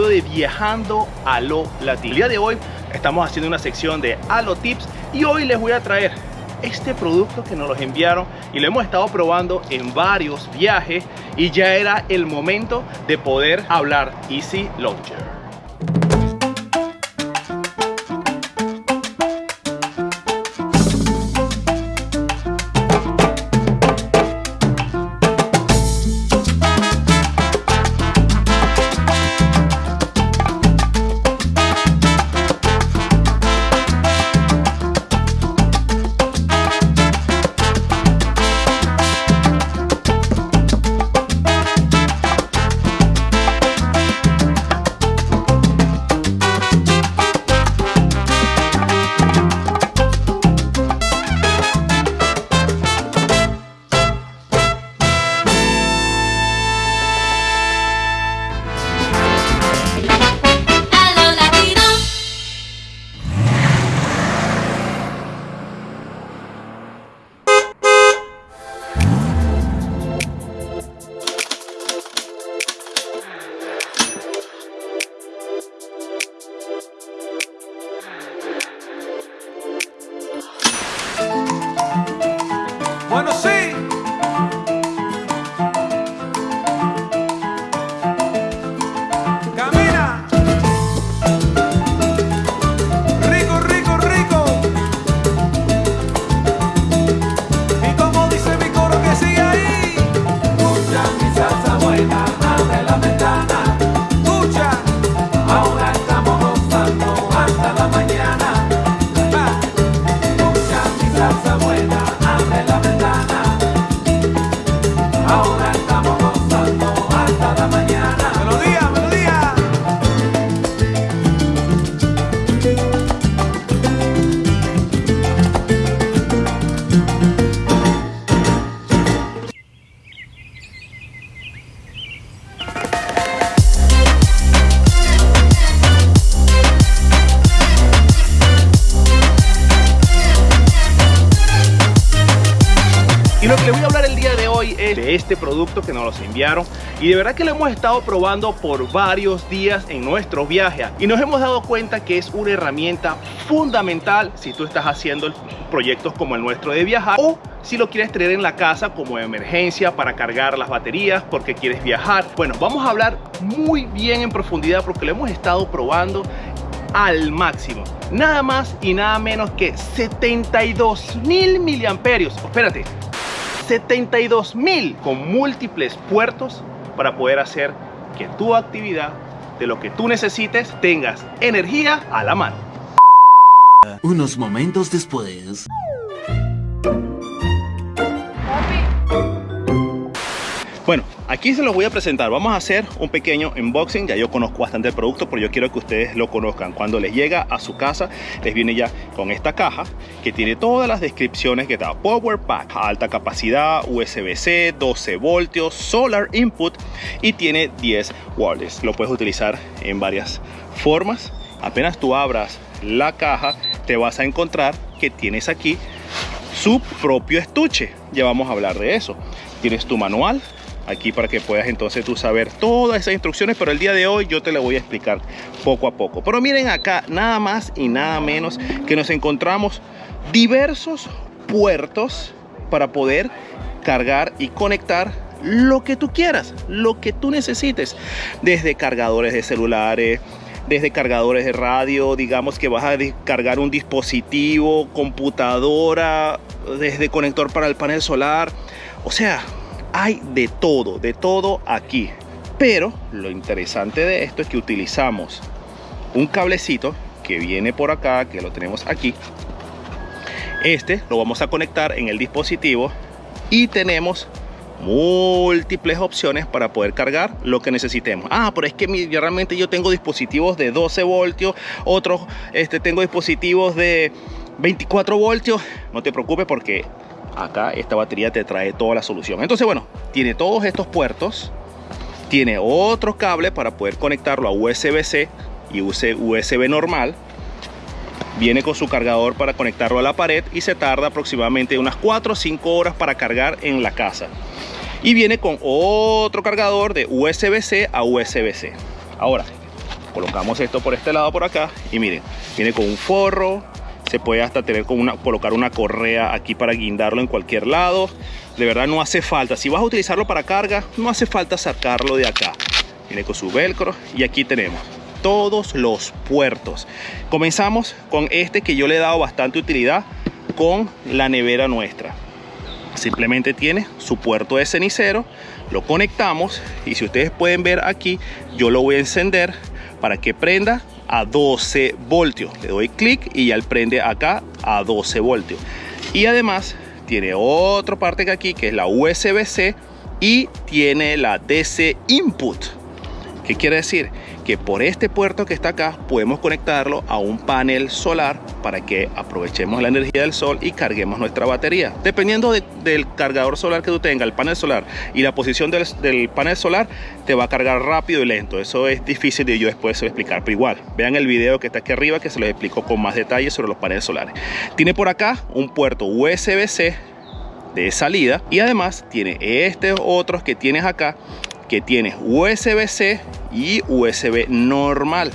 de Viajando a lo Latino. El día de hoy estamos haciendo una sección de Alo Tips y hoy les voy a traer este producto que nos los enviaron y lo hemos estado probando en varios viajes y ya era el momento de poder hablar Easy Launcher. De este producto que nos los enviaron y de verdad que lo hemos estado probando por varios días en nuestros viajes y nos hemos dado cuenta que es una herramienta fundamental si tú estás haciendo proyectos como el nuestro de viajar o si lo quieres tener en la casa como emergencia para cargar las baterías porque quieres viajar. Bueno, vamos a hablar muy bien en profundidad porque lo hemos estado probando al máximo. Nada más y nada menos que 72 mil miliamperios. Espérate, 72 mil con múltiples puertos para poder hacer que tu actividad de lo que tú necesites tengas energía a la mano. Unos momentos después... aquí se los voy a presentar. Vamos a hacer un pequeño unboxing. Ya yo conozco bastante el producto, pero yo quiero que ustedes lo conozcan. Cuando les llega a su casa, les viene ya con esta caja que tiene todas las descripciones que da. Power Pack, alta capacidad, USB-C, 12 voltios, Solar Input y tiene 10 watts. Lo puedes utilizar en varias formas. Apenas tú abras la caja, te vas a encontrar que tienes aquí su propio estuche. Ya vamos a hablar de eso. Tienes tu manual, aquí para que puedas entonces tú saber todas esas instrucciones pero el día de hoy yo te lo voy a explicar poco a poco pero miren acá nada más y nada menos que nos encontramos diversos puertos para poder cargar y conectar lo que tú quieras lo que tú necesites desde cargadores de celulares desde cargadores de radio, digamos que vas a cargar un dispositivo, computadora, desde conector para el panel solar. O sea, hay de todo, de todo aquí. Pero lo interesante de esto es que utilizamos un cablecito que viene por acá, que lo tenemos aquí. Este lo vamos a conectar en el dispositivo y tenemos múltiples opciones para poder cargar lo que necesitemos. Ah, pero es que realmente yo tengo dispositivos de 12 voltios, otros este, tengo dispositivos de 24 voltios. No te preocupes porque acá esta batería te trae toda la solución. Entonces bueno tiene todos estos puertos tiene otro cable para poder conectarlo a USB-C y USB normal. Viene con su cargador para conectarlo a la pared y se tarda aproximadamente unas 4 o 5 horas para cargar en la casa. Y viene con otro cargador de USB-C a USB-C ahora colocamos esto por este lado por acá y miren viene con un forro se puede hasta tener con una, colocar una correa aquí para guindarlo en cualquier lado. De verdad no hace falta. Si vas a utilizarlo para carga no hace falta sacarlo de acá. Viene con su velcro y aquí tenemos todos los puertos. Comenzamos con este que yo le he dado bastante utilidad con la nevera nuestra. Simplemente tiene su puerto de cenicero lo conectamos y si ustedes pueden ver aquí yo lo voy a encender para que prenda a 12 voltios. Le doy clic y ya prende acá a 12 voltios. Y además tiene otra parte que aquí que es la USB-C y tiene la DC input ¿Qué quiere decir? Que por este puerto que está acá podemos conectarlo a un panel solar para que aprovechemos la energía del sol y carguemos nuestra batería. Dependiendo del cargador solar que tú tengas, el panel solar y la posición del, panel solar, te va a cargar rápido y lento. Eso es difícil de yo después explicar, pero igual, vean el video que está aquí arriba que se los explico con más detalles sobre los paneles solares. Tiene por acá un puerto USB-C de salida y además tiene este otros que tienes acá que tiene USB-C y USB normal.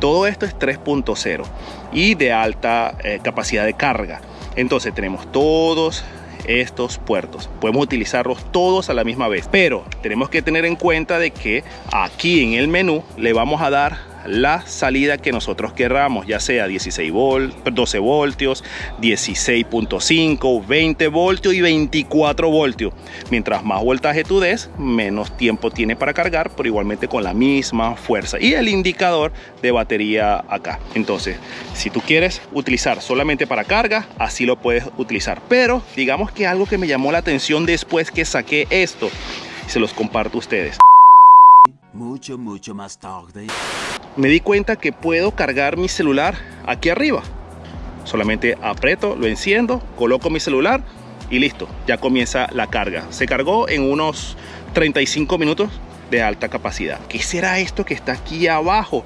Todo esto es 3.0 y de alta eh, capacidad de carga. Entonces tenemos todos estos puertos. Podemos utilizarlos todos a la misma vez. Pero tenemos que tener en cuenta de que aquí en el menú le vamos a dar la salida que nosotros querramos, ya sea 16 volt, 12 voltios, 16.5, 20 voltios y 24 voltios. Mientras más voltaje tú des, menos tiempo tiene para cargar, pero igualmente con la misma fuerza. Y el indicador de batería acá. Entonces, si tú quieres utilizar solamente para carga, así lo puedes utilizar. Pero digamos que algo que me llamó la atención después que saqué esto, se los comparto a ustedes. Mucho, mucho más tarde. Me di cuenta que puedo cargar mi celular aquí arriba. Solamente aprieto, lo enciendo, coloco mi celular y listo, ya comienza la carga. Se cargó en unos 35 minutos de alta capacidad. ¿Qué será esto que está aquí abajo?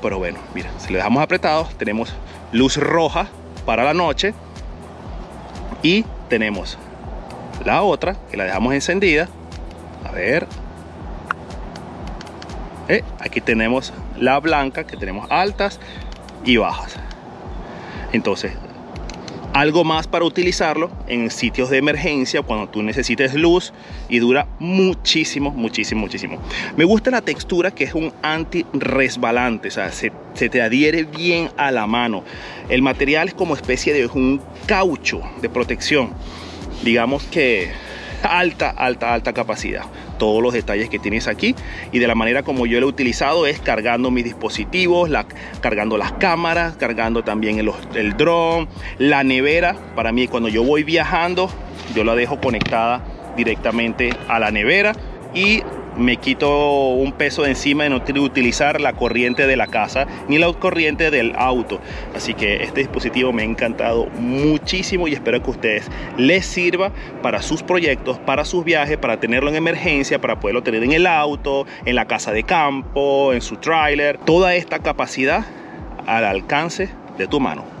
Pero bueno, mira, si le dejamos apretado, tenemos luz roja para la noche y tenemos la otra que la dejamos encendida. A ver, eh, aquí tenemos la blanca que tenemos altas y bajas. Entonces algo más para utilizarlo en sitios de emergencia cuando tú necesites luz y dura muchísimo muchísimo muchísimo. Me gusta la textura que es un anti resbalante o sea se, se te adhiere bien a la mano. El material es como especie de un caucho de protección. Digamos que alta alta alta capacidad todos los detalles que tienes aquí y de la manera como yo lo he utilizado es cargando mis dispositivos, cargando las cámaras, cargando también el, el dron, la nevera. Para mí cuando yo voy viajando yo la dejo conectada directamente a la nevera y me quito un peso de encima de no utilizar la corriente de la casa ni la corriente del auto. Así que este dispositivo me ha encantado muchísimo y espero que a ustedes les sirva para sus proyectos para sus viajes para tenerlo en emergencia para poderlo tener en el auto en la casa de campo en su tráiler. Toda esta capacidad al alcance de tu mano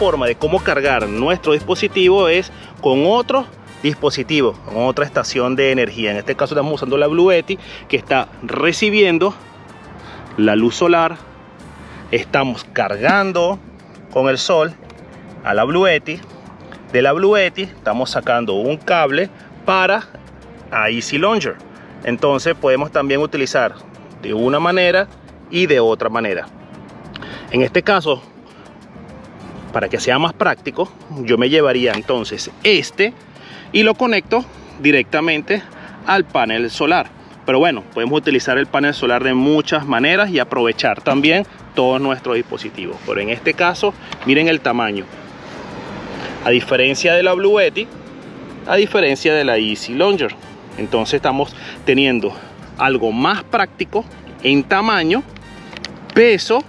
forma de cómo cargar nuestro dispositivo es con otro dispositivo, con otra estación de energía. En este caso estamos usando la Bluetti que está recibiendo la luz solar. Estamos cargando con el sol a la Bluetti. De la Bluetti estamos sacando un cable para a Easy Launcher. Entonces podemos también utilizar de una manera y de otra manera. En este caso para que sea más práctico, yo me llevaría entonces este y lo conecto directamente al panel solar. Pero bueno, podemos utilizar el panel solar de muchas maneras y aprovechar también todos nuestros dispositivos. Pero en este caso, miren el tamaño. A diferencia de la Bluetti, a diferencia de la Easy Launcher. Entonces estamos teniendo algo más práctico en tamaño, peso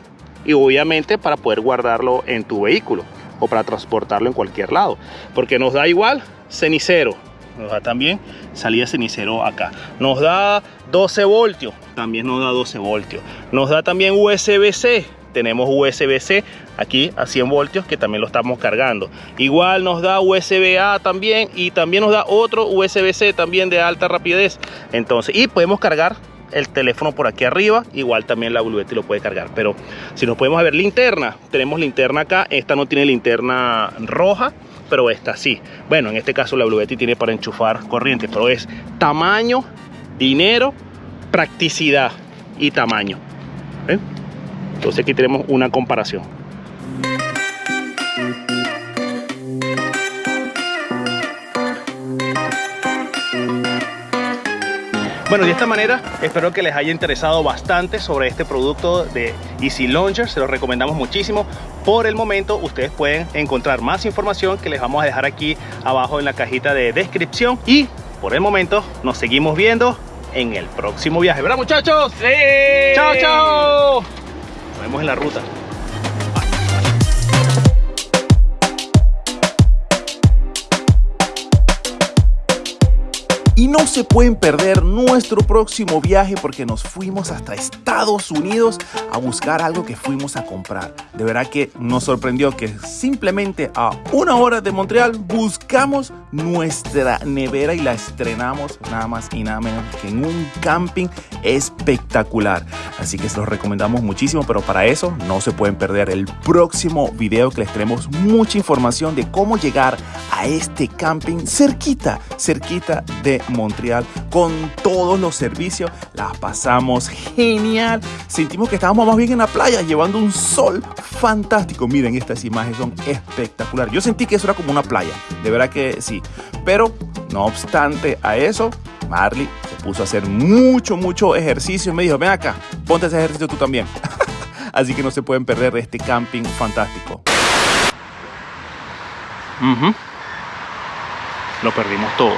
y obviamente para poder guardarlo en tu vehículo o para transportarlo en cualquier lado. Porque nos da igual cenicero, nos da también salida cenicero acá. Nos da 12 voltios, también nos da 12 voltios. Nos da también USB-C, tenemos USB-C aquí a 100 voltios que también lo estamos cargando. Igual nos da USB-A también y también nos da otro USB-C también de alta rapidez. Entonces, y podemos cargar el teléfono por aquí arriba, igual también la Bluetooth lo puede cargar. Pero si nos podemos ver linterna, tenemos linterna acá, esta no tiene linterna roja, pero esta sí. Bueno, en este caso la Bluetooth tiene para enchufar corriente, pero es tamaño, dinero, practicidad y tamaño. Entonces aquí tenemos una comparación. Bueno, de esta manera espero que les haya interesado bastante sobre este producto de Easy Launcher. Se lo recomendamos muchísimo. Por el momento ustedes pueden encontrar más información que les vamos a dejar aquí abajo en la cajita de descripción. Y por el momento nos seguimos viendo en el próximo viaje. ¿Verdad muchachos? ¡Sí! ¡Chao, chao! Nos vemos en la ruta. Y no se pueden perder nuestro próximo viaje porque nos fuimos hasta Estados Unidos a buscar algo que fuimos a comprar. De verdad que nos sorprendió que simplemente a una hora de Montreal buscamos nuestra nevera y la estrenamos nada más y nada menos que en un camping espectacular. Así que se los recomendamos muchísimo, pero para eso no se pueden perder el próximo video que les tenemos mucha información de cómo llegar a este camping cerquita, cerquita de Montreal con todos los servicios. La pasamos genial. Sentimos que estábamos más bien en la playa llevando un sol fantástico. Miren, estas imágenes son espectaculares. Yo sentí que eso era como una playa. De verdad que sí. Pero no obstante a eso, Marley se puso a hacer mucho, mucho ejercicio. Me dijo, ven acá, ponte ese ejercicio tú también. Así que no se pueden perder este camping fantástico. Lo perdimos todo.